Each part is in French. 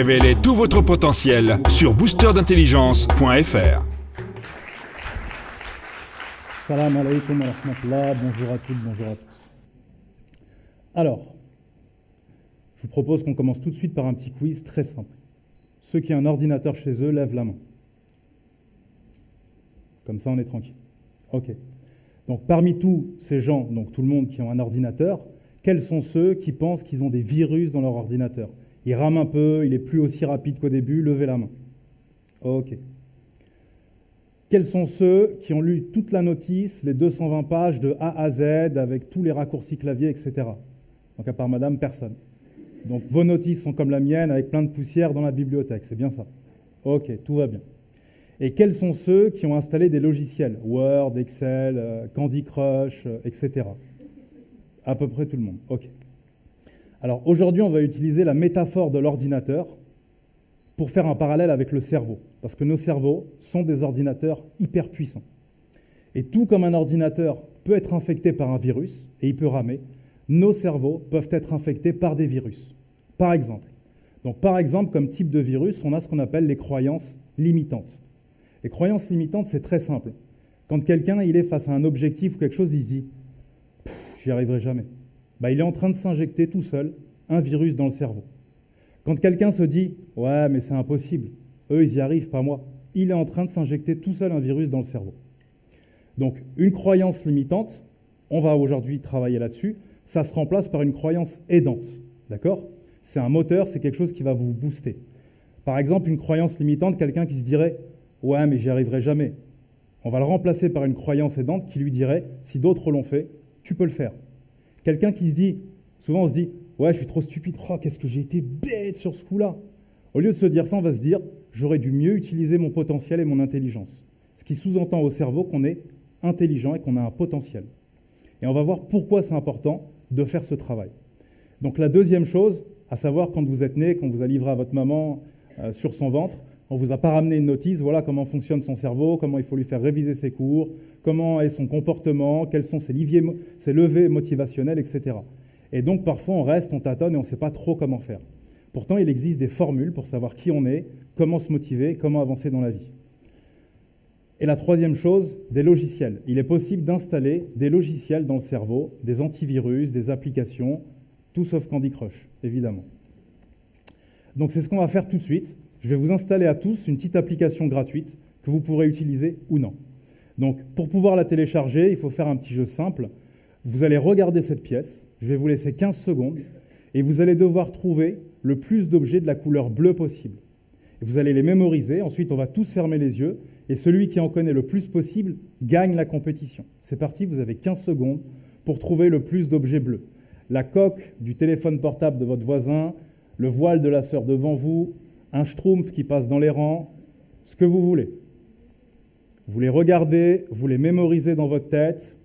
Révélez tout votre potentiel sur boosterdintelligence.fr. Salam alaikum wa rahmatullah, bonjour à toutes, bonjour à tous. Alors, je vous propose qu'on commence tout de suite par un petit quiz très simple. Ceux qui ont un ordinateur chez eux, lèvent la main. Comme ça, on est tranquille. OK. Donc, parmi tous ces gens, donc tout le monde qui ont un ordinateur, quels sont ceux qui pensent qu'ils ont des virus dans leur ordinateur? Il rame un peu, il est plus aussi rapide qu'au début, levez la main. OK. Quels sont ceux qui ont lu toute la notice, les 220 pages de A à Z, avec tous les raccourcis clavier, etc. Donc, à part madame, personne. Donc, vos notices sont comme la mienne, avec plein de poussière dans la bibliothèque, c'est bien ça Ok, tout va bien. Et quels sont ceux qui ont installé des logiciels? Word, Excel, euh, Candy Crush, euh, etc. À peu près tout le monde. OK. Alors aujourd'hui, on va utiliser la métaphore de l'ordinateur pour faire un parallèle avec le cerveau. Parce que nos cerveaux sont des ordinateurs hyper puissants. Et tout comme un ordinateur peut être infecté par un virus, et il peut ramer, nos cerveaux peuvent être infectés par des virus. Par exemple. Donc par exemple, comme type de virus, on a ce qu'on appelle les croyances limitantes. Les croyances limitantes, c'est très simple. Quand quelqu'un il est face à un objectif ou quelque chose, il se dit J'y arriverai jamais. Bah, il est en train de s'injecter tout seul un virus dans le cerveau. Quand quelqu'un se dit Ouais, mais c'est impossible, eux ils y arrivent, pas moi, il est en train de s'injecter tout seul un virus dans le cerveau. Donc, une croyance limitante, on va aujourd'hui travailler là-dessus, ça se remplace par une croyance aidante. D'accord? C'est un moteur, c'est quelque chose qui va vous booster. Par exemple, une croyance limitante, quelqu'un qui se dirait Ouais, mais j'y arriverai jamais. On va le remplacer par une croyance aidante qui lui dirait Si d'autres l'ont fait, tu peux le faire. Quelqu'un qui se dit Souvent, on se dit Ouais, je suis trop stupide. Oh, qu'est-ce que j'ai été bête sur ce coup-là. Au lieu de se dire ça, on va se dire J'aurais dû mieux utiliser mon potentiel et mon intelligence. Ce qui sous-entend au cerveau qu'on est intelligent et qu'on a un potentiel. Et on va voir pourquoi c'est important de faire ce travail. Donc, la deuxième chose, à savoir quand vous êtes né, quand vous a livré à votre maman euh, sur son ventre, on vous a pas ramené une notice, voilà comment fonctionne son cerveau, comment il faut lui faire réviser ses cours, comment est son comportement, quels sont ses, ses levées motivationnelles, etc. Et donc parfois on reste, on tâtonne et on ne sait pas trop comment faire. Pourtant, il existe des formules pour savoir qui on est, comment se motiver, comment avancer dans la vie. Et la troisième chose, des logiciels. Il est possible d'installer des logiciels dans le cerveau, des antivirus, des applications, tout sauf Candy Crush, évidemment. Donc c'est ce qu'on va faire tout de suite je vais vous installer à tous une petite application gratuite que vous pourrez utiliser ou non. Donc, pour pouvoir la télécharger, il faut faire un petit jeu simple. Vous allez regarder cette pièce, je vais vous laisser 15 secondes, et vous allez devoir trouver le plus d'objets de la couleur bleue possible. Et vous allez les mémoriser, ensuite on va tous fermer les yeux, et celui qui en connaît le plus possible gagne la compétition. C'est parti, vous avez 15 secondes pour trouver le plus d'objets bleus. La coque du téléphone portable de votre voisin, le voile de la sœur devant vous, un schtroumpf qui passe dans les rangs, ce que vous voulez. Vous les regardez, vous les mémorisez dans votre tête.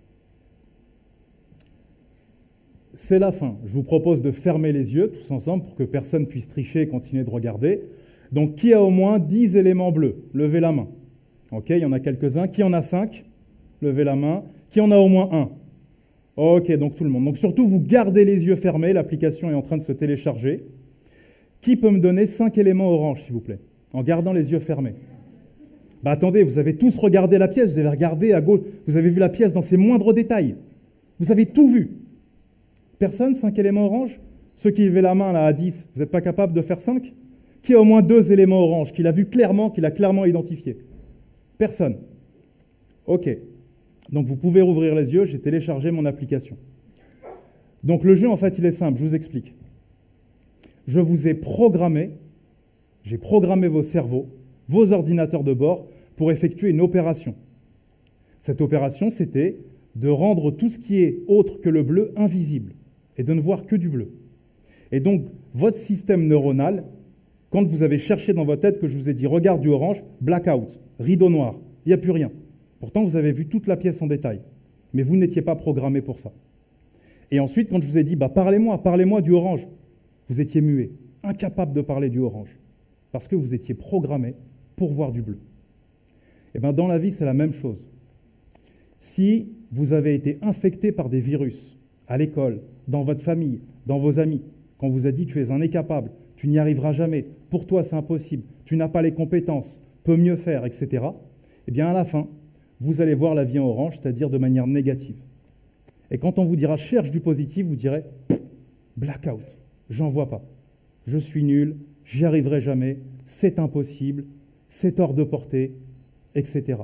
C'est la fin. Je vous propose de fermer les yeux tous ensemble pour que personne puisse tricher et continuer de regarder. Donc, qui a au moins 10 éléments bleus? Levez la main. OK, il y en a quelques-uns. Qui en a 5 Levez la main. Qui en a au moins un? OK, donc tout le monde. Donc surtout, vous gardez les yeux fermés. L'application est en train de se télécharger. Qui peut me donner cinq éléments orange, s'il vous plaît, en gardant les yeux fermés bah attendez, vous avez tous regardé la pièce, vous avez regardé à gauche, vous avez vu la pièce dans ses moindres détails. Vous avez tout vu. Personne, cinq éléments orange Ceux qui levaient la main là à 10, vous n'êtes pas capable de faire 5 Qui a au moins deux éléments orange, qu'il a vu clairement, qu'il a clairement identifié? Personne. Ok. Donc vous pouvez rouvrir les yeux, j'ai téléchargé mon application. Donc le jeu, en fait, il est simple, je vous explique je vous ai programmé, j'ai programmé vos cerveaux, vos ordinateurs de bord, pour effectuer une opération. Cette opération, c'était de rendre tout ce qui est autre que le bleu invisible et de ne voir que du bleu. Et donc, votre système neuronal, quand vous avez cherché dans votre tête que je vous ai dit regarde du orange, blackout, rideau noir, il n'y a plus rien. Pourtant, vous avez vu toute la pièce en détail. Mais vous n'étiez pas programmé pour ça. Et ensuite, quand je vous ai dit bah, parlez-moi, parlez-moi du orange, vous étiez muet, incapable de parler du orange, parce que vous étiez programmé pour voir du bleu. Eh bien dans la vie, c'est la même chose. Si vous avez été infecté par des virus à l'école, dans votre famille, dans vos amis, qu'on vous a dit tu es un incapable, tu tu n'y arriveras jamais, pour toi c'est impossible, tu n'as pas les compétences, peux mieux faire, etc., eh bien à la fin, vous allez voir la vie en orange, c'est-à-dire de manière négative. Et quand on vous dira cherche du positif, vous direz blackout, j'en vois pas. Je suis nul, j'y arriverai jamais, c'est impossible, c'est hors de portée, etc.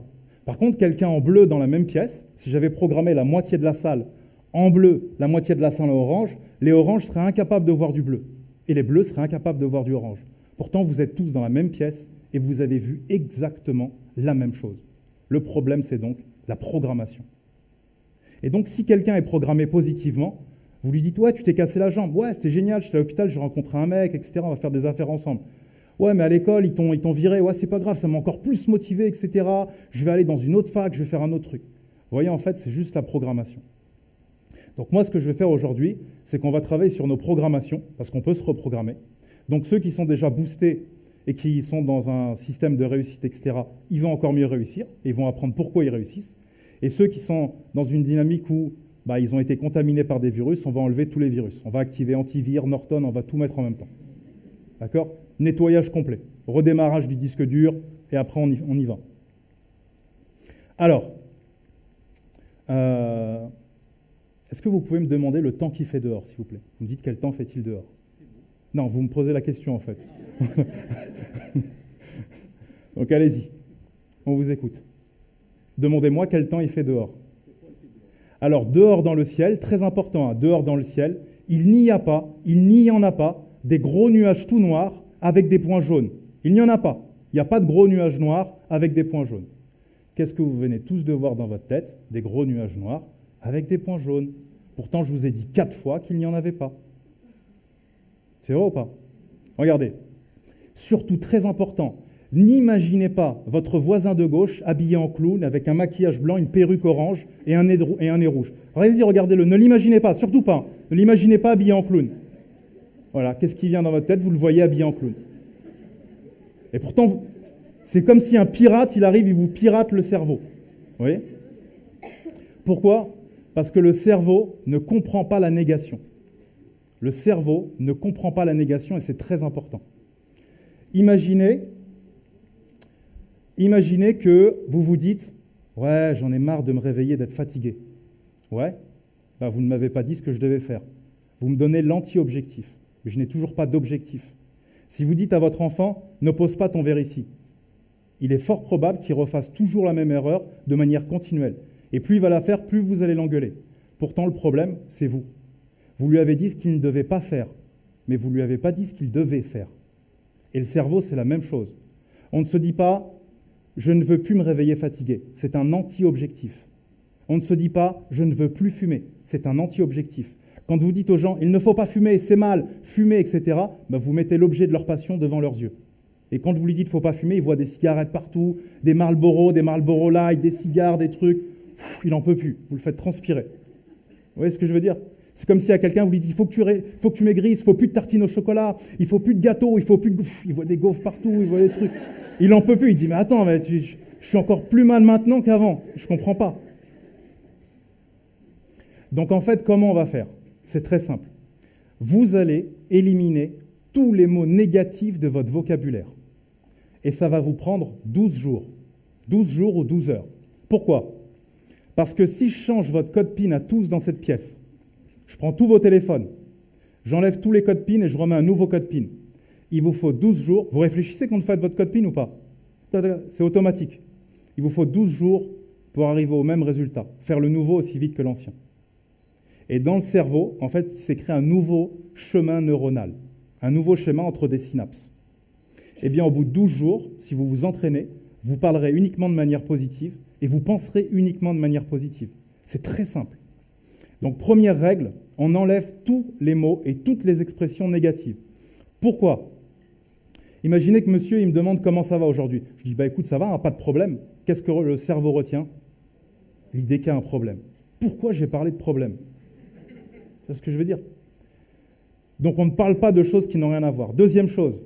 Par contre, quelqu'un en bleu dans la même pièce, si j'avais programmé la moitié de la salle en bleu, la moitié de la salle en orange, les oranges seraient incapables de voir du bleu et les bleus seraient incapables de voir du orange. Pourtant, vous êtes tous dans la même pièce et vous avez vu exactement la même chose. Le problème, c'est donc la programmation. Et donc, si quelqu'un est programmé positivement, vous lui dites Ouais, tu t'es cassé la jambe. Ouais, c'était génial, j'étais à l'hôpital, j'ai rencontré un mec, etc. On va faire des affaires ensemble. Ouais, mais à l'école, ils t'ont viré. Ouais, c'est pas grave, ça m'a encore plus motivé, etc. Je vais aller dans une autre fac, je vais faire un autre truc. Vous voyez, en fait, c'est juste la programmation. Donc, moi, ce que je vais faire aujourd'hui, c'est qu'on va travailler sur nos programmations, parce qu'on peut se reprogrammer. Donc, ceux qui sont déjà boostés et qui sont dans un système de réussite, etc., ils vont encore mieux réussir, et ils vont apprendre pourquoi ils réussissent. Et ceux qui sont dans une dynamique où bah, ils ont été contaminés par des virus, on va enlever tous les virus. On va activer antivir, Norton, on va tout mettre en même temps. D'accord? Nettoyage complet, redémarrage du disque dur, et après on y, va. Alors, euh, est-ce que vous pouvez me demander le temps qu'il fait dehors, s'il vous plaît? Vous me dites quel temps fait-il dehors? Non, vous me posez la question en fait. Donc allez-y, on vous écoute. Demandez-moi quel temps il fait dehors. Alors, dehors dans le ciel, très important, hein, dehors dans le ciel, il n'y a pas, il n'y en a pas des gros nuages tout noirs avec des points jaunes. Il n'y en a pas. Il n'y a pas de gros nuages noirs avec des points jaunes. Qu'est-ce que vous venez tous de voir dans votre tête? Des gros nuages noirs avec des points jaunes. Pourtant, je vous ai dit quatre fois qu'il n'y en avait pas. C'est vrai ou pas? Regardez. Surtout très important, N'imaginez pas votre voisin de gauche habillé en clown avec un maquillage blanc, une perruque orange et un nez, et un nez rouge. Regardez, regardez-le. Ne l'imaginez pas, surtout pas. Ne l'imaginez pas habillé en clown. Voilà, qu'est-ce qui vient dans votre tête? Vous le voyez habillé en clown. Et pourtant, c'est comme si un pirate, il arrive, il vous pirate le cerveau. Vous voyez? Pourquoi? Parce que le cerveau ne comprend pas la négation. Le cerveau ne comprend pas la négation et c'est très important. Imaginez Imaginez que vous vous dites Ouais, j'en ai marre de me réveiller, d'être fatigué. Ouais, bah, vous ne m'avez pas dit ce que je devais faire. Vous me donnez l'anti-objectif, mais je n'ai toujours pas d'objectif. Si vous dites à votre enfant Ne pose pas ton verre ici, il est fort probable qu'il refasse toujours la même erreur de manière continuelle. Et plus il va la faire, plus vous allez l'engueuler. Pourtant, le problème, c'est vous. Vous lui avez dit ce qu'il ne devait pas faire, mais vous ne lui avez pas dit ce qu'il devait faire. Et le cerveau, c'est la même chose. On ne se dit pas je ne veux plus me réveiller fatigué. C'est un anti-objectif. On ne se dit pas je ne veux plus fumer. C'est un anti-objectif. Quand vous dites aux gens il ne faut pas fumer, c'est mal, fumer, etc., ben vous mettez l'objet de leur passion devant leurs yeux. Et quand vous lui dites il ne faut pas fumer, il voit des cigarettes partout, des Marlboro, des Marlboro Light, des cigares, des trucs. il n'en peut plus. Vous le faites transpirer. Vous voyez ce que je veux dire? C'est comme si à quelqu'un vous lui dites il faut que tu, faut que maigrisses, faut plus de tartines au chocolat, il faut plus de gâteaux, il faut plus de... Il voit des gaufres partout, il voit des trucs. Il n'en peut plus. Il dit, mais attends, je, suis encore plus mal maintenant qu'avant. Je ne comprends pas. Donc en fait, comment on va faire? C'est très simple. Vous allez éliminer tous les mots négatifs de votre vocabulaire. Et ça va vous prendre 12 jours. 12 jours ou 12 heures. Pourquoi? Parce que si je change votre code PIN à tous dans cette pièce, je prends tous vos téléphones, j'enlève tous les codes PIN et je remets un nouveau code PIN il vous faut 12 jours. Vous réfléchissez quand vous faites votre code PIN ou pas? C'est automatique. Il vous faut 12 jours pour arriver au même résultat, faire le nouveau aussi vite que l'ancien. Et dans le cerveau, en fait, il s'est créé un nouveau chemin neuronal, un nouveau schéma entre des synapses. Eh bien, au bout de 12 jours, si vous vous entraînez, vous parlerez uniquement de manière positive et vous penserez uniquement de manière positive. C'est très simple. Donc, première règle, on enlève tous les mots et toutes les expressions négatives. Pourquoi? Imaginez que monsieur, il me demande comment ça va aujourd'hui. Je dis, bah écoute, ça va, hein, pas de problème. Qu'est-ce que le cerveau retient? L'idée qu'il y a un problème. Pourquoi j'ai parlé de problème? C'est ce que je veux dire. Donc on ne parle pas de choses qui n'ont rien à voir. Deuxième chose,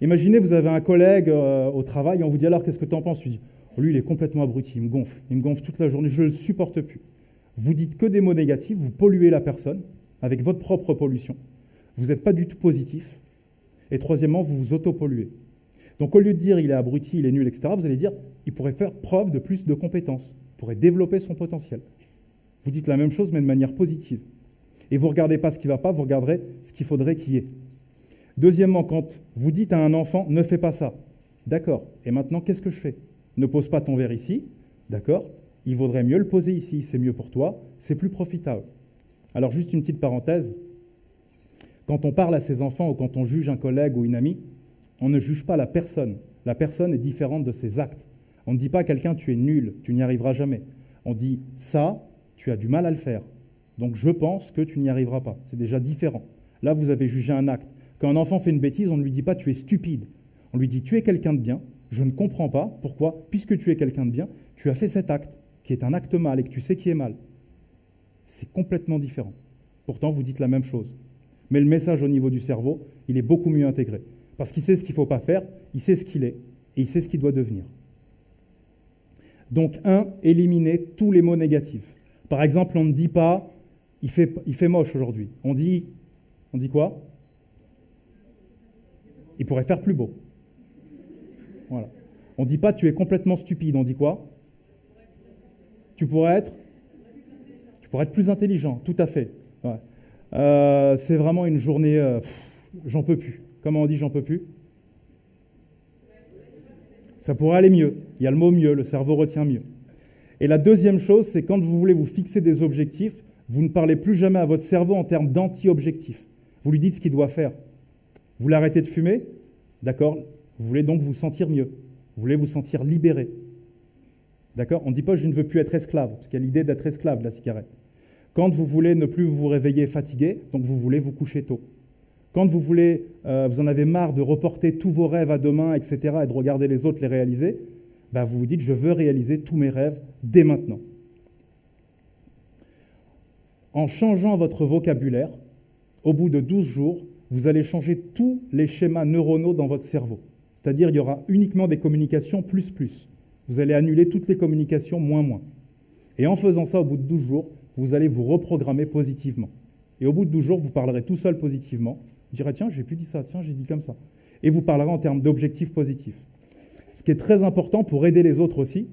imaginez vous avez un collègue euh, au travail on vous dit alors qu'est-ce que tu en penses oh, lui il est complètement abruti, il me gonfle, il me gonfle toute la journée, je ne le supporte plus. Vous dites que des mots négatifs, vous polluez la personne avec votre propre pollution. Vous n'êtes pas du tout positif, Et troisièmement, vous vous autopolluez. Donc au lieu de dire il est abruti, il est nul, etc., vous allez dire il pourrait faire preuve de plus de compétences, pourrait développer son potentiel. Vous dites la même chose mais de manière positive. Et vous ne regardez pas ce qui ne va pas, vous regarderez ce qu'il faudrait qu'il y ait. Deuxièmement, quand vous dites à un enfant ne fais pas ça, d'accord, et maintenant qu'est-ce que je fais? Ne pose pas ton verre ici, d'accord Il vaudrait mieux le poser ici, c'est mieux pour toi, c'est plus profitable. Alors juste une petite parenthèse, quand on parle à ses enfants ou quand on juge un collègue ou une amie, on ne juge pas la personne. La personne est différente de ses actes. On ne dit pas à quelqu'un tu es nul, tu n'y arriveras jamais. On dit ça, tu as du mal à le faire. Donc je pense que tu n'y arriveras pas. C'est déjà différent. Là, vous avez jugé un acte. Quand un enfant fait une bêtise, on ne lui dit pas tu es stupide. On lui dit tu es quelqu'un de bien, je ne comprends pas pourquoi, puisque tu es quelqu'un de bien, tu as fait cet acte, qui est un acte mal et que tu sais qui est mal. C'est complètement différent. Pourtant, vous dites la même chose. Mais le message au niveau du cerveau, il est beaucoup mieux intégré. Parce qu'il sait ce qu'il ne faut pas faire, il sait ce qu'il est, et il sait ce qu'il doit devenir. Donc, un, éliminer tous les mots négatifs. Par exemple, on ne dit pas il fait, il fait moche aujourd'hui. On dit, on dit quoi? Il pourrait faire plus beau. Voilà. On ne dit pas tu es complètement stupide. On dit quoi? Tu pourrais être Tu pourrais être plus intelligent, tout à fait. Euh, c'est vraiment une journée, euh, j'en peux plus. Comment on dit j'en peux plus? Ça pourrait aller mieux. Il y a le mot mieux, le cerveau retient mieux. Et la deuxième chose, c'est quand vous voulez vous fixer des objectifs, vous ne parlez plus jamais à votre cerveau en termes d'anti-objectifs. Vous lui dites ce qu'il doit faire. Vous l'arrêtez de fumer, d'accord Vous voulez donc vous sentir mieux. Vous voulez vous sentir libéré. D'accord On ne dit pas je ne veux plus être esclave, parce qu'il y a l'idée d'être esclave de la cigarette. Quand vous voulez ne plus vous réveiller fatigué, donc vous voulez vous coucher tôt. Quand vous voulez, euh, vous en avez marre de reporter tous vos rêves à demain, etc., et de regarder les autres les réaliser, bah, vous vous dites je veux réaliser tous mes rêves dès maintenant. En changeant votre vocabulaire, au bout de 12 jours, vous allez changer tous les schémas neuronaux dans votre cerveau. C'est-à-dire il y aura uniquement des communications plus plus. Vous allez annuler toutes les communications moins moins. Et en faisant ça, au bout de 12 jours, vous allez vous reprogrammer positivement. Et au bout de 12 jours, vous parlerez tout seul positivement. Vous direz, tiens, j'ai plus dit ça, tiens, j'ai dit comme ça. Et vous parlerez en termes d'objectifs positifs. Ce qui est très important pour aider les autres aussi,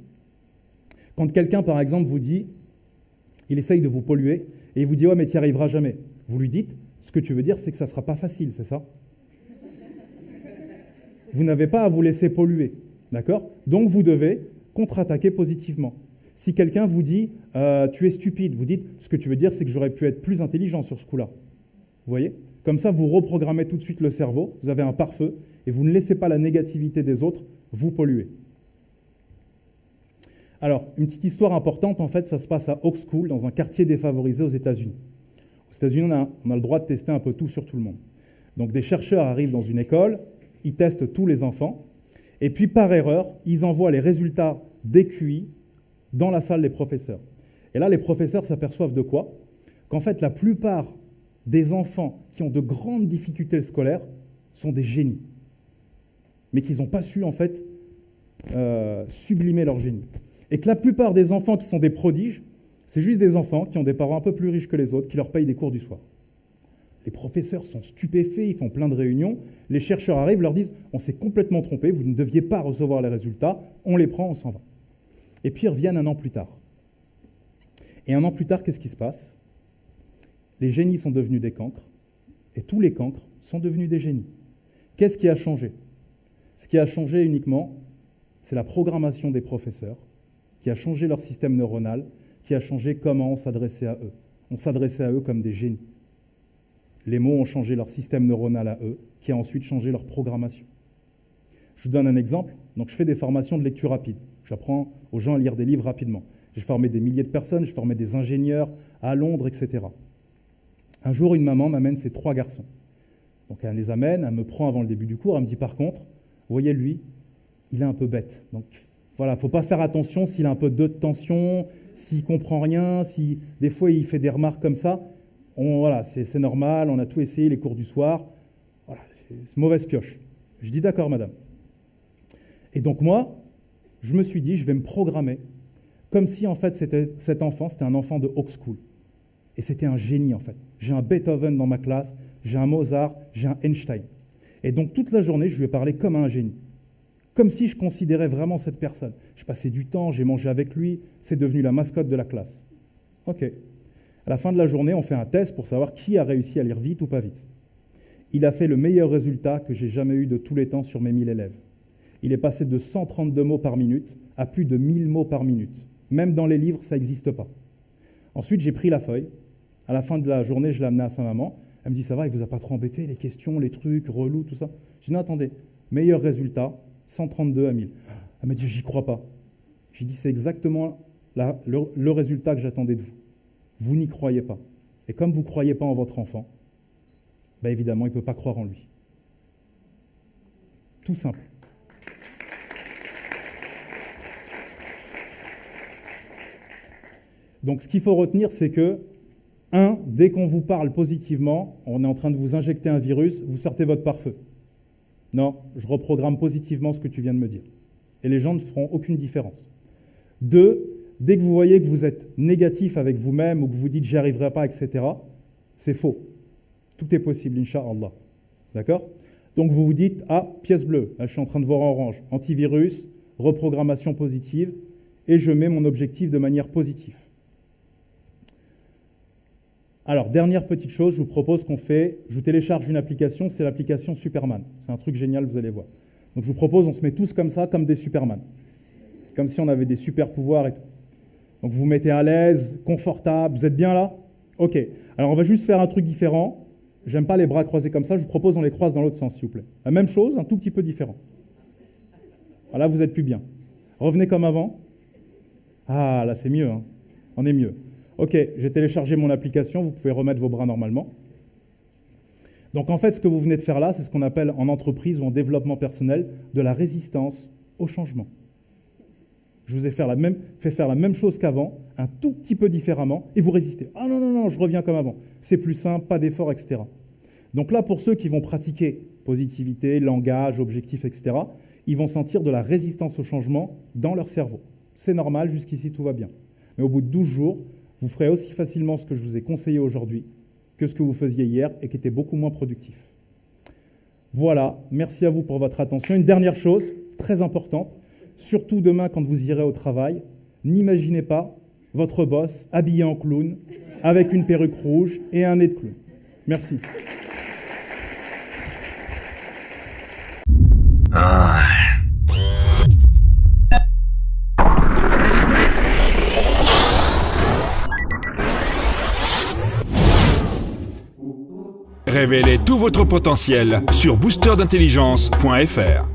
quand quelqu'un, par exemple, vous dit, il essaye de vous polluer, et il vous dit, ouais, mais tu n'y arriveras jamais. Vous lui dites, ce que tu veux dire, c'est que ça ne sera pas facile, c'est ça? Vous n'avez pas à vous laisser polluer, d'accord? Donc vous devez contre-attaquer positivement. Si quelqu'un vous dit euh, tu es stupide, vous dites ce que tu veux dire, c'est que j'aurais pu être plus intelligent sur ce coup-là. Vous voyez? Comme ça, vous reprogrammez tout de suite le cerveau, vous avez un pare-feu, et vous ne laissez pas la négativité des autres vous polluer. Alors, une petite histoire importante, en fait, ça se passe à Oak School, dans un quartier défavorisé aux États-Unis. Aux États-Unis, on a, le droit de tester un peu tout sur tout le monde. Donc, des chercheurs arrivent dans une école, ils testent tous les enfants, et puis par erreur, ils envoient les résultats des QI dans la salle des professeurs. Et là, les professeurs s'aperçoivent de quoi? Qu'en fait, la plupart des enfants qui ont de grandes difficultés scolaires sont des génies, mais qu'ils n'ont pas su, en fait, euh, sublimer leur génie. Et que la plupart des enfants qui sont des prodiges, c'est juste des enfants qui ont des parents un peu plus riches que les autres, qui leur payent des cours du soir. Les professeurs sont stupéfaits, ils font plein de réunions. Les chercheurs arrivent, leur disent On s'est complètement trompé, vous ne deviez pas recevoir les résultats, on les prend, on s'en va. Et puis ils reviennent un an plus tard. Et un an plus tard, qu'est-ce qui se passe? Les génies sont devenus des cancres, et tous les cancres sont devenus des génies. Qu'est-ce qui a changé? Ce qui a changé uniquement, c'est la programmation des professeurs, qui a changé leur système neuronal, qui a changé comment on s'adressait à eux. On s'adressait à eux comme des génies. Les mots ont changé leur système neuronal à eux, qui a ensuite changé leur programmation. Je vous donne un exemple. Donc, je fais des formations de lecture rapide. J'apprends aux gens à lire des livres rapidement. J'ai formé des milliers de personnes, j'ai formé des ingénieurs à Londres, etc. Un jour, une maman m'amène ses trois garçons. Donc elle les amène, elle me prend avant le début du cours, elle me dit par contre, voyez lui, il est un peu bête. Voilà, faut pas faire attention s'il a un peu de tension, s'il comprend rien, si des fois il fait des remarques comme ça. Voilà, c'est normal, on a tout essayé les cours du soir. Voilà, c'est mauvaise pioche. Je dis d'accord, madame. Et donc moi, je me suis dit, je vais me programmer comme si en fait cet enfant, c'était un enfant de Hawk School. Et c'était un génie en fait. J'ai un Beethoven dans ma classe, j'ai un Mozart, j'ai un Einstein. Et donc toute la journée, je lui ai parlé comme un génie. Comme si je considérais vraiment cette personne. Je passais du temps, j'ai mangé avec lui, c'est devenu la mascotte de la classe. OK. À la fin de la journée, on fait un test pour savoir qui a réussi à lire vite ou pas vite. Il a fait le meilleur résultat que j'ai jamais eu de tous les temps sur mes 1000 élèves. Il est passé de 132 mots par minute à plus de 1000 mots par minute. Même dans les livres, ça n'existe pas. Ensuite, j'ai pris la feuille. À la fin de la journée, je l'ai amenée à sa maman. Elle me dit, ça va, il vous a pas trop embêté, les questions, les trucs, relous, tout ça? Je dis, non, attendez, meilleur résultat, 132 à 1000. Elle m'a dit, j'y crois pas. J'ai dit, c'est exactement le, résultat que j'attendais de vous. Vous n'y croyez pas. Et comme vous ne croyez pas en votre enfant, ben évidemment, il ne peut pas croire en lui. Tout simple. Donc ce qu'il faut retenir, c'est que, un, dès qu'on vous parle positivement, on est en train de vous injecter un virus, vous sortez votre pare-feu. Non, je reprogramme positivement ce que tu viens de me dire. Et les gens ne feront aucune différence. Deux, dès que vous voyez que vous êtes négatif avec vous-même ou que vous dites j'y arriverai pas, etc., c'est faux. Tout est possible, Inch'Allah. D'accord? Donc vous vous dites, ah, pièce bleue, là je suis en train de voir orange, antivirus, reprogrammation positive, et je mets mon objectif de manière positive. Alors, dernière petite chose, je vous propose qu'on fait, je vous télécharge une application, c'est l'application Superman. C'est un truc génial, vous allez voir. Donc je vous propose, on se met tous comme ça, comme des Superman. Comme si on avait des super pouvoirs et tout. Donc vous vous mettez à l'aise, confortable, vous êtes bien là? Ok. Alors on va juste faire un truc différent. J'aime pas les bras croisés comme ça, je vous propose on les croise dans l'autre sens, s'il vous plaît. La même chose, un tout petit peu différent. Voilà, vous êtes plus bien. Revenez comme avant. Ah, là c'est mieux, hein. on est mieux. OK, j'ai téléchargé mon application, vous pouvez remettre vos bras normalement. Donc en fait, ce que vous venez de faire là, c'est ce qu'on appelle en entreprise ou en développement personnel de la résistance au changement. Je vous ai fait, la même, faire la même chose qu'avant, un tout petit peu différemment, et vous résistez. Ah non, non, non, je reviens comme avant. C'est plus simple, pas d'effort, etc. Donc là, pour ceux qui vont pratiquer positivité, langage, objectif, etc., ils vont sentir de la résistance au changement dans leur cerveau. C'est normal, jusqu'ici tout va bien. Mais au bout de 12 jours, vous ferez aussi facilement ce que je vous ai conseillé aujourd'hui que ce que vous faisiez hier et qui était beaucoup moins productif. Voilà, merci à vous pour votre attention. Une dernière chose, très importante, surtout demain quand vous irez au travail, n'imaginez pas votre boss habillé en clown, avec une perruque rouge et un nez de clown. Merci. Révélez tout votre potentiel sur boosterdintelligence.fr.